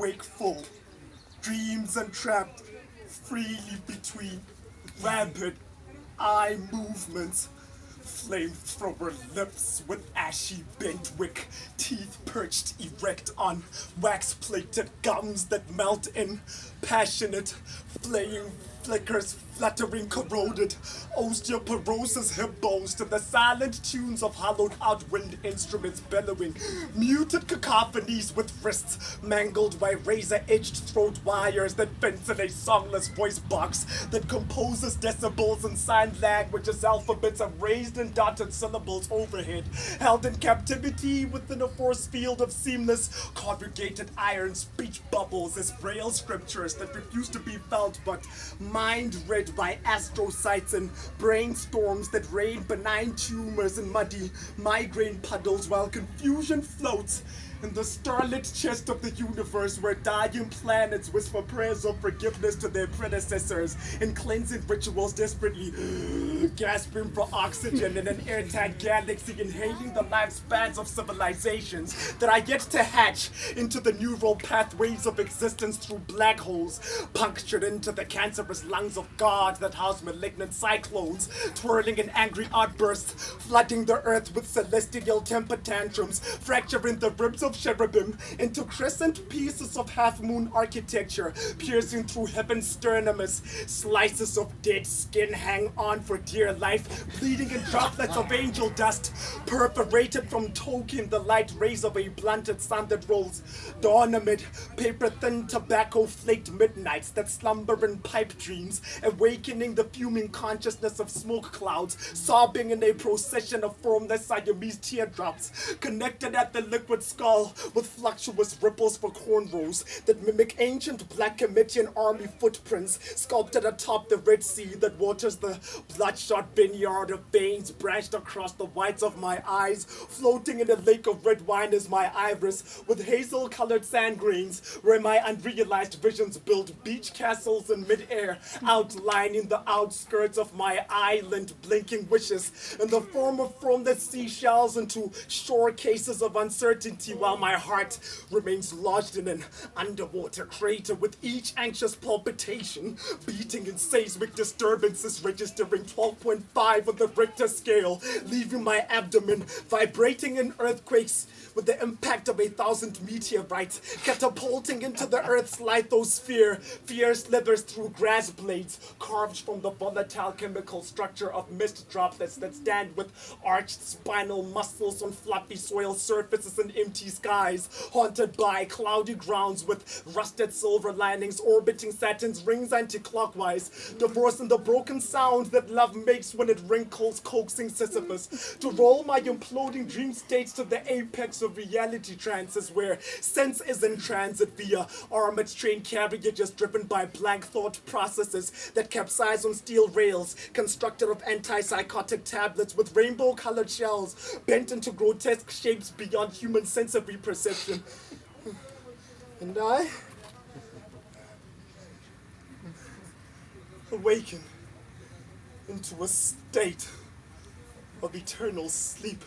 wakeful, dreams entrapped freely between rapid eye movements. Flamethrower lips with ashy bent wick, teeth perched erect on wax plated gums that melt in passionate, flaying flickers fluttering corroded osteoporosis hip bones to the silent tunes of hollowed out wind instruments bellowing. Muted cacophonies with wrists mangled by razor edged throat wires that fence in a songless voice box that composes decibels and sign languages alphabets of raised and dotted syllables overhead. Held in captivity within a force field of seamless conjugated iron speech bubbles as braille scriptures that refuse to be felt but mind by astrocytes and brainstorms that rain benign tumors and muddy migraine puddles while confusion floats in the starlit chest of the universe where dying planets whisper prayers of forgiveness to their predecessors in cleansing rituals desperately gasping for oxygen in an airtight galaxy inhaling the lifespans of civilizations that are yet to hatch into the neural pathways of existence through black holes punctured into the cancerous lungs of God that house malignant cyclones twirling in angry outbursts flooding the earth with celestial temper tantrums fracturing the ribs of cherubim into crescent pieces of half-moon architecture, piercing through heaven's sternumus. Slices of dead skin hang on for dear life, bleeding in droplets of angel dust, perforated from token the light rays of a blunted sun that rolls. Dawn amid paper-thin tobacco-flaked midnights that slumber in pipe dreams, awakening the fuming consciousness of smoke clouds, sobbing in a procession of formless Siamese teardrops, connected at the liquid skull with fluctuous ripples for cornrows that mimic ancient Black Kemetian army footprints sculpted atop the Red Sea that waters the bloodshot vineyard of veins branched across the whites of my eyes, floating in a lake of red wine is my iris with hazel-colored sand grains where my unrealized visions build beach castles in midair, outlining the outskirts of my island, blinking wishes in the form of formless seashells into shore cases of uncertainty while my heart remains lodged in an underwater crater with each anxious palpitation beating in seismic disturbances registering 12.5 on the Richter scale, leaving my abdomen vibrating in earthquakes with the impact of a thousand meteorites, catapulting into the Earth's lithosphere. Fear slithers through grass blades, carved from the volatile chemical structure of mist droplets that stand with arched spinal muscles on floppy soil surfaces and empty skies, haunted by cloudy grounds with rusted silver linings orbiting Saturn's rings anti-clockwise, divorcing the broken sound that love makes when it wrinkles coaxing Sisyphus, to roll my imploding dream states to the apex of reality trances where sense is in transit via armored train carriages driven by blank thought processes that capsize on steel rails constructed of antipsychotic tablets with rainbow colored shells bent into grotesque shapes beyond human sensory perception. And I awaken into a state of eternal sleep.